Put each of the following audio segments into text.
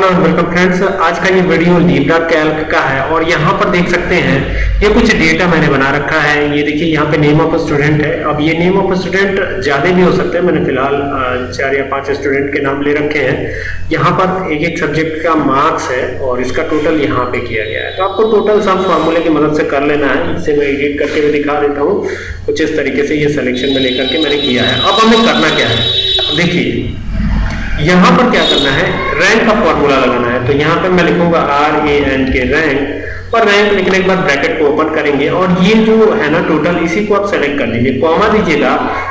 Hello welcome friends आज का ये वीडियो लीब्रा कैल्क का है और यहाँ पर देख सकते हैं, ये कुछ डेटा मैंने बना रखा है। ये देखिए, यहाँ पे नेम ऑफ़ स्टूडेंट है। अब ये नेम ऑफ़ स्टूडेंट ज़्यादा भी हो सकते हैं। मैंने फ़िलहाल चार या पाँच स्टूडेंट के नाम ले रखे हैं। यहाँ पर एक एक सब्जेक्ट का मार्क्स है और इसका टोटल यहाँ पे किया गया है। तो आपको टोटल सब फॉर्मूले की मदद से कर लेना है। इसे मैं एडिट करके भी दिखा देता हूँ। कुछ इस तरीके से ये सिलेक्शन में लेकर के मैंने किया है। अब हमें करना क्या है? देखिए, यहाँ पर क्या करना है? का फॉर्मूला लगाना है तो यहाँ पे मैं लिखूँगा R A N K rank और रैंक लिखने के बाद ब्रैकेट को ओपन करेंगे, और ये जो है ना टोटल इसी को आप सेलेक्ट कर लीजिए कॉमा दीजिएगा,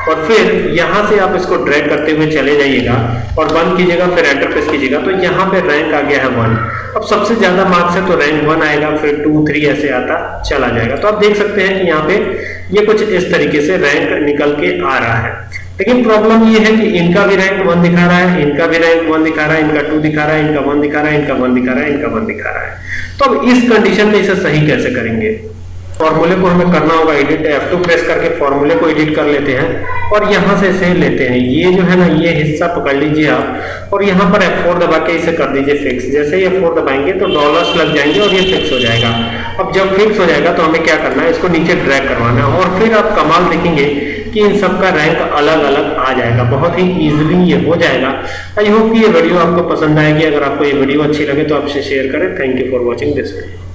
और फिर यहाँ से आप इसको ड्रैग करते हुए चले जाइएगा, और बंद कीजिएगा, फिर एंटर प्रेस कीजिएगा तो यहाँ पे रैंक आ गया है वन अब सबसे ज़्यादा मार्क्स है तो रैंक वन आएगा, फिर टू थ्री ऐसे आता चला जाएगा। तो आप देख सकते हैं कि यहाँ पे ये कुछ इस तरीके से रैंक निकल के आ रहा है। लेकिन प्रॉब्लम ये है कि इनका भी रैंक वन दिखा रहा है, इनका भी रैंक वन दिखा रहा है, इनका टू दिखा रहा है, इनका वन दिखा रहा है, इनका वन दिखा रहा है, इनका वन दिखा रहा है। तो अब इस कंडीशन में इसे सही कैसे करेंगे? फॉर्मूले को हमें करना होगा एडिट F2 प्रेस करके फॉर्मूले को एडिट कर लेते हैं और यहाँ से इसे लेते हैं। ये जो है ना, ये हिस्सा पकड़ लीजिए आप और यहाँ पर F4 दबा के इसे कर दीजिए फिक्स जैसे ही F4 दबाएँगे तो डॉलर्स लग जाएँगे और ये फिक्स हो जाएगा। अब जब फिक्स हो जाएगा तो हमें क्या करना है? इसको नीचे ड्रैग करवाना है और फिर आप कमाल देखेंगे कि इन सबका रैंक अलग अलग आ जाएगा। बहुत ही इजीली ये हो जाएगा। आई होप कि ये वीडियो आपको पसंद आएगी। अगर आपको ये वीडियो अच्छी लगे तो आपसे शेयर करें। Thank you for watching this video